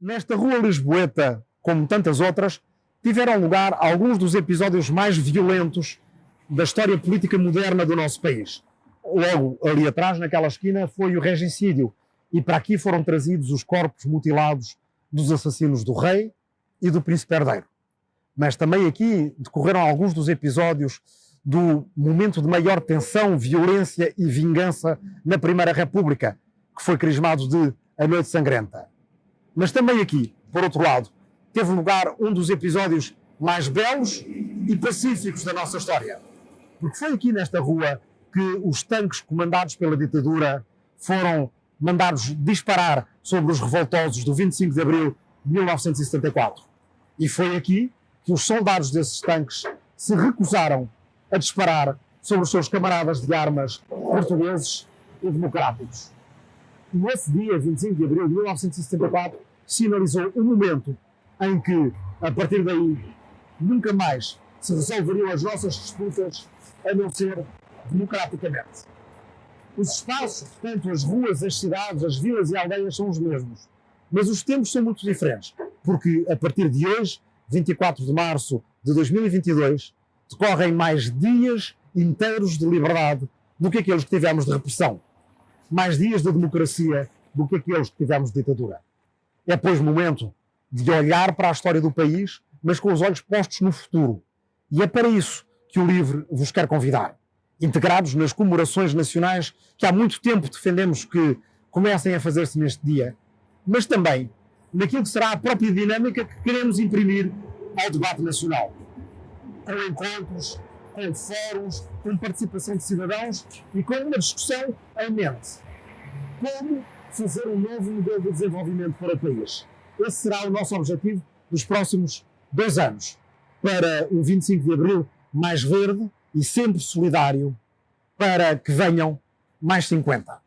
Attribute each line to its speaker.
Speaker 1: Nesta rua Lisboeta, como tantas outras, tiveram lugar alguns dos episódios mais violentos da história política moderna do nosso país. Logo ali atrás, naquela esquina, foi o regicídio, e para aqui foram trazidos os corpos mutilados dos assassinos do rei e do príncipe herdeiro. Mas também aqui decorreram alguns dos episódios do momento de maior tensão, violência e vingança na Primeira República, que foi crismado de A Noite Sangrenta. Mas também aqui, por outro lado, teve lugar um dos episódios mais belos e pacíficos da nossa história. Porque foi aqui nesta rua que os tanques comandados pela ditadura foram mandados disparar sobre os revoltosos do 25 de abril de 1974. E foi aqui que os soldados desses tanques se recusaram a disparar sobre os seus camaradas de armas portugueses e democráticos. Nesse dia, 25 de abril de 1974, sinalizou o momento em que, a partir daí, nunca mais se resolveriam as nossas disputas a não ser democraticamente. Os espaços, portanto, as ruas, as cidades, as vilas e aldeias são os mesmos. Mas os tempos são muito diferentes, porque a partir de hoje, 24 de março de 2022, decorrem mais dias inteiros de liberdade do que aqueles que tivemos de repressão. Mais dias de democracia do que aqueles que tivemos de ditadura. É, pois, momento de olhar para a história do país, mas com os olhos postos no futuro. E é para isso que o LIVRE vos quer convidar. Integrados nas comemorações nacionais que há muito tempo defendemos que comecem a fazer-se neste dia, mas também naquilo que será a própria dinâmica que queremos imprimir ao debate nacional. Com encontros, com fóruns, com participação de cidadãos e com uma discussão em mente. Como fazer um novo modelo de desenvolvimento para o país. Esse será o nosso objetivo dos próximos dois anos, para um 25 de Abril mais verde e sempre solidário, para que venham mais 50.